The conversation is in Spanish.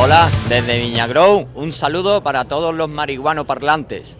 Hola, desde Viñagrow, un saludo para todos los marihuano parlantes.